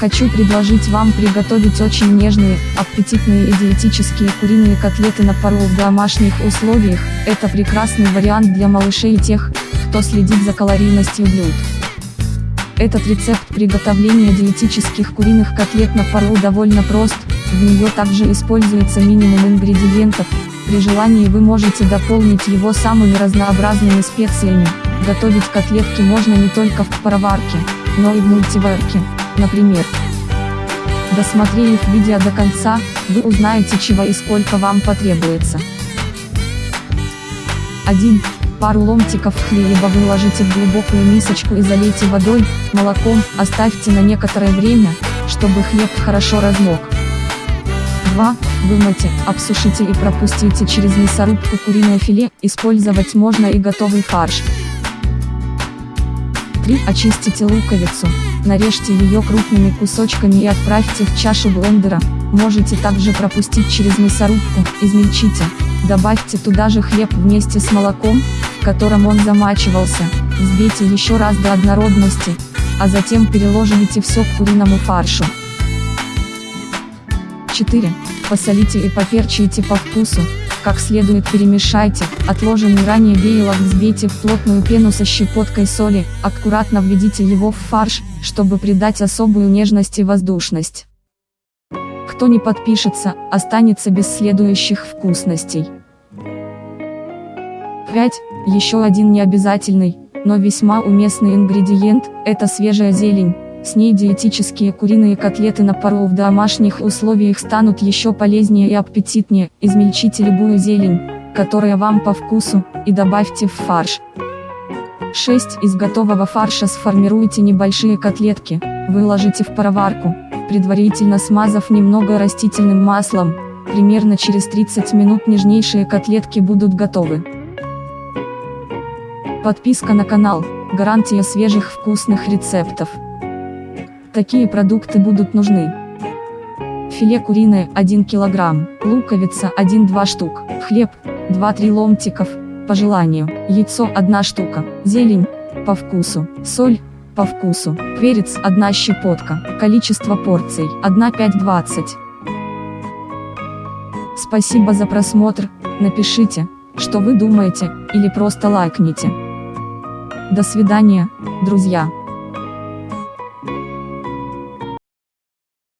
Хочу предложить вам приготовить очень нежные, аппетитные и диетические куриные котлеты на пару в домашних условиях. Это прекрасный вариант для малышей и тех, кто следит за калорийностью блюд. Этот рецепт приготовления диетических куриных котлет на пару довольно прост, в нее также используется минимум ингредиентов, при желании вы можете дополнить его самыми разнообразными специями. Готовить котлетки можно не только в пароварке, но и в мультиварке, например. Досмотрев видео до конца, вы узнаете чего и сколько вам потребуется. 1. Пару ломтиков хлеба выложите в глубокую мисочку и залейте водой, молоком, оставьте на некоторое время, чтобы хлеб хорошо размок. 2. Вымойте, обсушите и пропустите через мясорубку куриное филе, использовать можно и готовый фарш. 3. Очистите луковицу, нарежьте ее крупными кусочками и отправьте в чашу блендера, можете также пропустить через мясорубку, измельчите, добавьте туда же хлеб вместе с молоком, в котором он замачивался, взбейте еще раз до однородности, а затем переложите все к куриному фаршу. 4. Посолите и поперчите по вкусу, как следует перемешайте, отложенный ранее белок взбейте в плотную пену со щепоткой соли, аккуратно введите его в фарш, чтобы придать особую нежность и воздушность. Кто не подпишется, останется без следующих вкусностей. 5. Еще один необязательный, но весьма уместный ингредиент, это свежая зелень. С ней диетические куриные котлеты на пару в домашних условиях станут еще полезнее и аппетитнее. Измельчите любую зелень, которая вам по вкусу, и добавьте в фарш. 6. Из готового фарша сформируйте небольшие котлетки, выложите в пароварку, предварительно смазав немного растительным маслом, примерно через 30 минут нежнейшие котлетки будут готовы. Подписка на канал, гарантия свежих вкусных рецептов. Такие продукты будут нужны. Филе куриное 1 кг, луковица 1-2 штук, хлеб 2-3 ломтиков, по желанию, яйцо 1 штука, зелень, по вкусу, соль, по вкусу, перец 1 щепотка, количество порций 1-5-20. Спасибо за просмотр, напишите, что вы думаете, или просто лайкните. До свидания, друзья.